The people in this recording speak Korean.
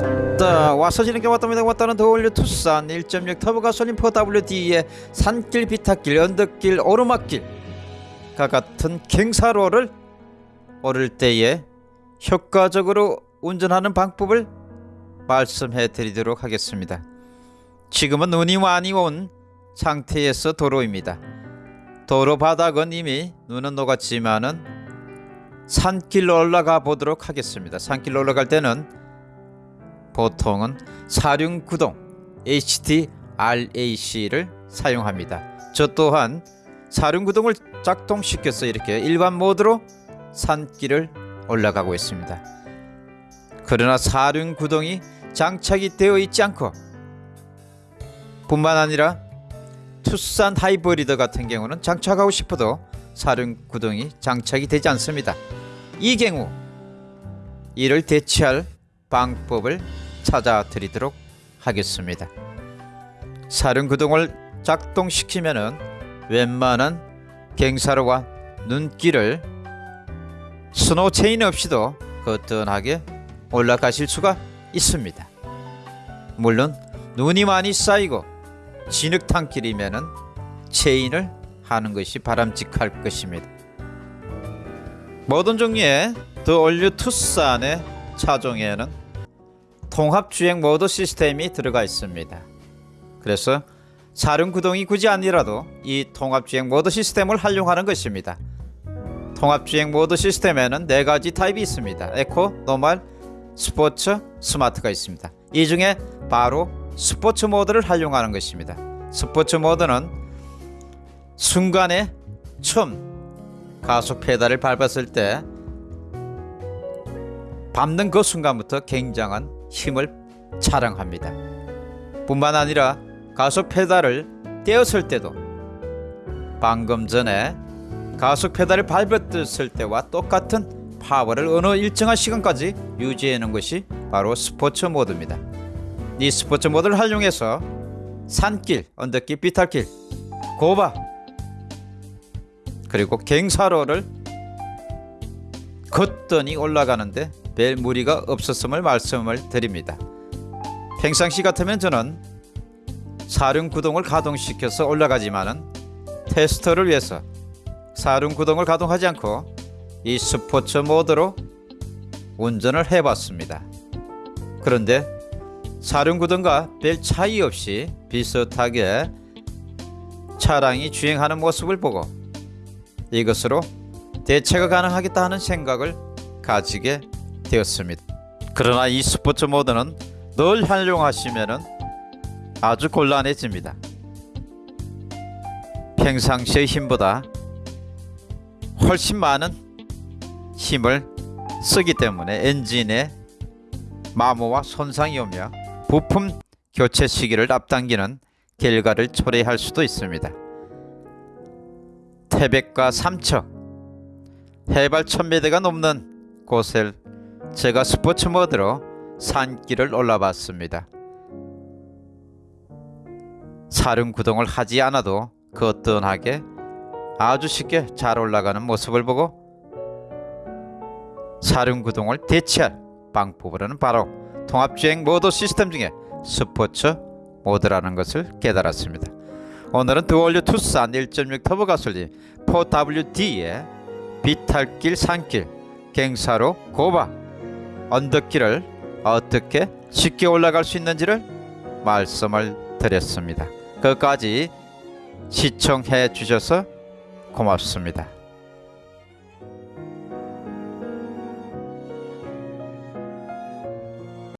왔다. 와서 지는 게 왔답니다. 왔다는 더올려 투싼 1.6 터보 가솔린 4WD의 산길 비탈길 언덕길 오르막길. 과 같은 경사로를 오를 때에 효과적으로 운전하는 방법을 말씀해 드리도록 하겠습니다. 지금은 눈이 많이 온 상태에서 도로입니다. 도로 바닥은 이미 눈은 녹았지만은 산길로 올라가 보도록 하겠습니다. 산길로 올라갈 때는 보통은 사륜구동 HDRAC를 사용합니다. 저 또한 사륜구동을 작동시켜서 이렇게 일반 모드로 산길을 올라가고 있습니다. 그러나 사륜구동이 장착이 되어 있지 않고 뿐만 아니라 투싼 하이브리드 같은 경우는 장착하고 싶어도 사륜구동이 장착이 되지 않습니다. 이 경우 이를 대체할 방법을 찾아 드리도록 하겠습니다. 사륜구동을 작동시키면 은 웬만한 경사로와 눈길을 스노우 체인 없이도 거뜬하게 올라가실 수가 있습니다. 물론 눈이 많이 쌓이고 진흙탕길이면 은 체인을 하는 것이 바람직할 것입니다. 모든 종류의 The All New 투싼의 차종에는 통합주행 모드 시스템이 들어가 있습니다. 그래서 사륜구동이 굳이 아니라도 이 통합주행 모드 시스템을 활용하는 것입니다. 통합주행 모드 시스템에는 네 가지 타입이 있습니다. eco, normal, sports, smart가 있습니다. 이 중에 바로 스포츠 모드를 활용하는 것입니다. 스포츠 모드는 순간에 처음 가속 페달을 밟았을 때 밟는 그 순간부터 굉장한 힘을 자랑합니다. 뿐만 아니라 가속 페달을 떼었을 때도 방금 전에 가속 페달을 밟았을 때와 똑같은 파워를 어느 일정한 시간까지 유지하는 것이 바로 스포츠 모드입니다. 이 스포츠 모드를 활용해서 산길, 언덕길, 비탈길, 고바 그리고 갱사로를 걷더니 올라가는데 별 무리가 없었음을 말씀을 드립니다. 평상시 같으면 저는 사륜구동을 가동시켜서 올라가지만 은 테스터를 위해서 사륜구동을 가동하지 않고 이 스포츠 모드로 운전을 해봤습니다. 그런데 사륜구동과 별 차이 없이 비슷하게 차량이 주행하는 모습을 보고 이것으로 대체가 가능하겠다 하는 생각을 가지게 되었습니다. 그러나 이 스포츠 모드는 늘 활용하시면 아주 곤란해집니다. 평상시의 힘보다 훨씬 많은 힘을 쓰기 때문에 엔진에 마모와 손상이 오며 부품 교체 시기를 앞당기는 결과를 초래할 수도 있습니다. 태백과 삼척, 해발 1000m가 넘는 곳을 제가 스포츠 모드로 산길을 올라봤습니다. 사륜 구동을 하지 않아도 거뜬하게 아주 쉽게 잘 올라가는 모습을 보고 사륜 구동을 대체할 방법으로는 바로 통합주행 모드 시스템 중에 스포츠 모드라는 것을 깨달았습니다. 오늘은 드월류 투싼 1.6 터보 가솔린 4WD의 비탈길 산길 갱사로 고바 언덕길을 어떻게 쉽게 올라갈 수 있는지를 말씀을 드렸습니다. 끝까지 시청해 주셔서 고맙습니다.